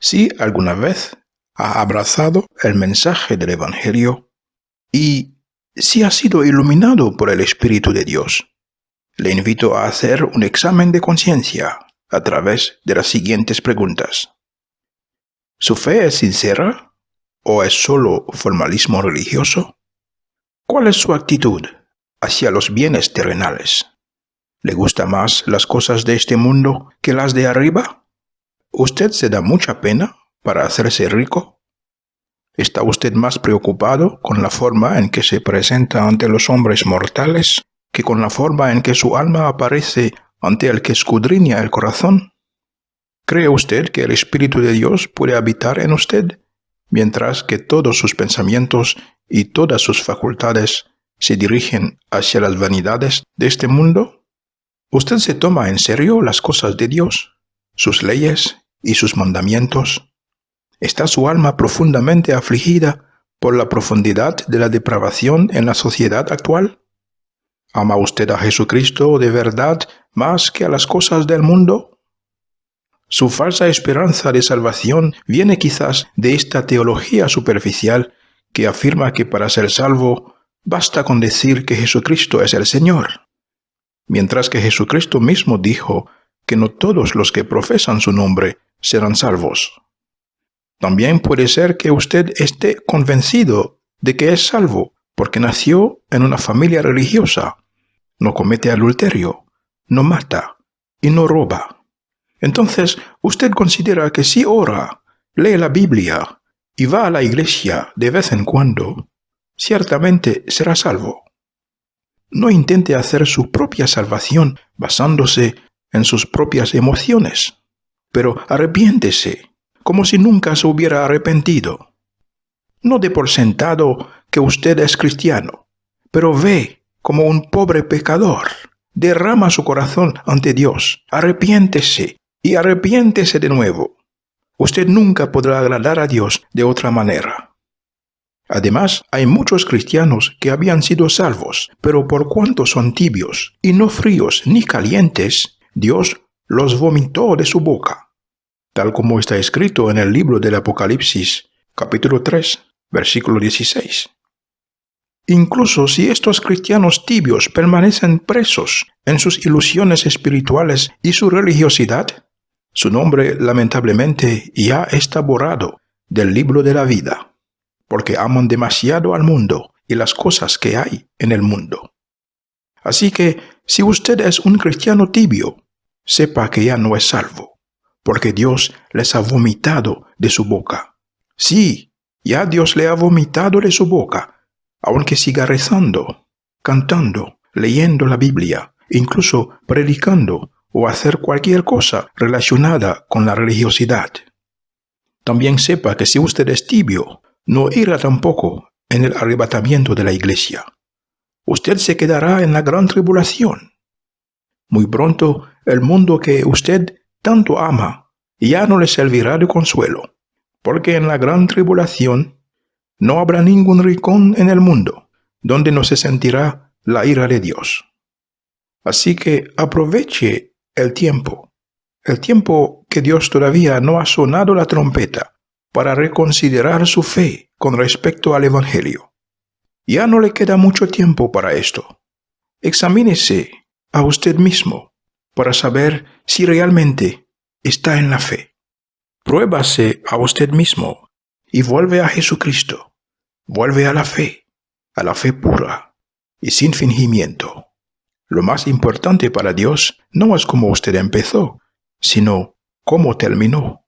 si alguna vez ha abrazado el mensaje del Evangelio y si ha sido iluminado por el Espíritu de Dios. Le invito a hacer un examen de conciencia a través de las siguientes preguntas. ¿Su fe es sincera o es solo formalismo religioso? ¿Cuál es su actitud hacia los bienes terrenales? ¿Le gusta más las cosas de este mundo que las de arriba? ¿Usted se da mucha pena para hacerse rico? ¿Está usted más preocupado con la forma en que se presenta ante los hombres mortales que con la forma en que su alma aparece ante el que escudriña el corazón? ¿Cree usted que el Espíritu de Dios puede habitar en usted, mientras que todos sus pensamientos y todas sus facultades se dirigen hacia las vanidades de este mundo? ¿Usted se toma en serio las cosas de Dios, sus leyes y sus mandamientos? ¿Está su alma profundamente afligida por la profundidad de la depravación en la sociedad actual? ¿Ama usted a Jesucristo de verdad más que a las cosas del mundo? Su falsa esperanza de salvación viene quizás de esta teología superficial que afirma que para ser salvo basta con decir que Jesucristo es el Señor mientras que Jesucristo mismo dijo que no todos los que profesan su nombre serán salvos. También puede ser que usted esté convencido de que es salvo porque nació en una familia religiosa, no comete adulterio, no mata y no roba. Entonces usted considera que si ora, lee la Biblia y va a la iglesia de vez en cuando, ciertamente será salvo. No intente hacer su propia salvación basándose en sus propias emociones, pero arrepiéntese como si nunca se hubiera arrepentido. No dé por sentado que usted es cristiano, pero ve como un pobre pecador. Derrama su corazón ante Dios, arrepiéntese y arrepiéntese de nuevo. Usted nunca podrá agradar a Dios de otra manera. Además, hay muchos cristianos que habían sido salvos, pero por cuanto son tibios y no fríos ni calientes, Dios los vomitó de su boca, tal como está escrito en el libro del Apocalipsis, capítulo 3, versículo 16. Incluso si estos cristianos tibios permanecen presos en sus ilusiones espirituales y su religiosidad, su nombre lamentablemente ya está borrado del libro de la vida porque aman demasiado al mundo y las cosas que hay en el mundo. Así que, si usted es un cristiano tibio, sepa que ya no es salvo, porque Dios les ha vomitado de su boca. Sí, ya Dios le ha vomitado de su boca, aunque siga rezando, cantando, leyendo la Biblia, incluso predicando o hacer cualquier cosa relacionada con la religiosidad. También sepa que si usted es tibio, no irá tampoco en el arrebatamiento de la iglesia. Usted se quedará en la gran tribulación. Muy pronto el mundo que usted tanto ama ya no le servirá de consuelo, porque en la gran tribulación no habrá ningún rincón en el mundo donde no se sentirá la ira de Dios. Así que aproveche el tiempo, el tiempo que Dios todavía no ha sonado la trompeta para reconsiderar su fe con respecto al Evangelio. Ya no le queda mucho tiempo para esto. Examínese a usted mismo para saber si realmente está en la fe. Pruébase a usted mismo y vuelve a Jesucristo. Vuelve a la fe, a la fe pura y sin fingimiento. Lo más importante para Dios no es cómo usted empezó, sino cómo terminó.